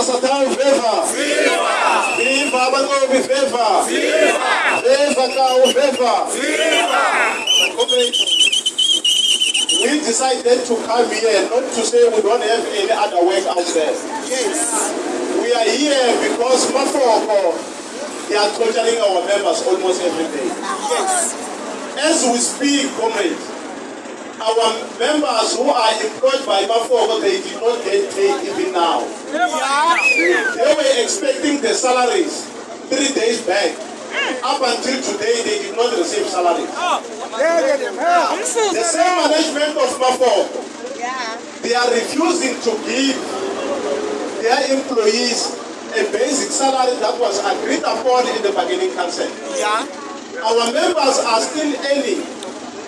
Veva. Viva! Viva. Viva! Veva Kao Veva. Viva! We decided to come here not to say we don't have any other work out there. Yes. We are here because Mafoko, they are torturing our members almost every day. Yes. As we speak, comrades, our members who are employed by Mafoko, they did not get paid even now. Were expecting the salaries three days back. Up until today, they did not receive salaries. The same management of Mafoko, they are refusing to give their employees a basic salary that was agreed upon in the bargaining council. Yeah. Our members are still earning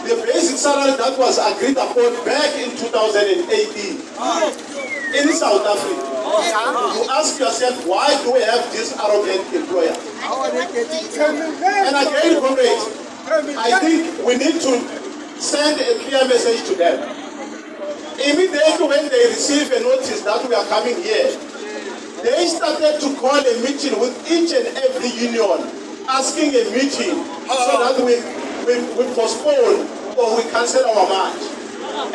the basic salary that was agreed upon back in 2018 in South Africa. You ask yourself, why do we have this arrogant employer? And again, comrades, I think we need to send a clear message to them. Immediately when they receive a notice that we are coming here, they started to call a meeting with each and every union, asking a meeting so that we, we, we postpone or we cancel our march.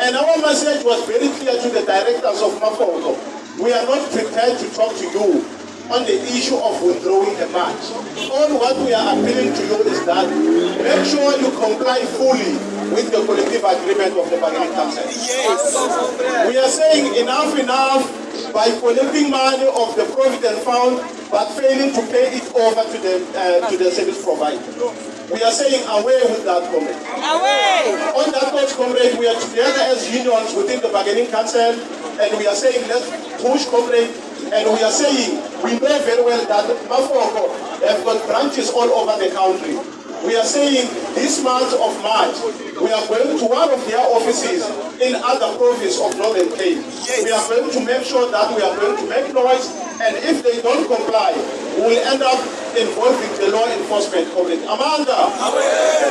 And our message was very clear to the directors of Mafoko. We are not prepared to talk to you on the issue of withdrawing the march. All what we are appealing to you is that make sure you comply fully with the collective agreement of the bargaining council. Yes. We are saying enough enough by collecting money of the provident fund but failing to pay it over to the uh, to the service provider. We are saying away with that comment. Away! On that note, comrade, we are together as unions within the bargaining council and we are saying let's push comrade and we are saying we know very well that Mafoko have got branches all over the country. We are saying this month of March, we are going to one of their offices in other province of Northern Cape. We are going to make sure that we are going to make noise and if they don't comply, we will end up involving the law enforcement community. Amandla!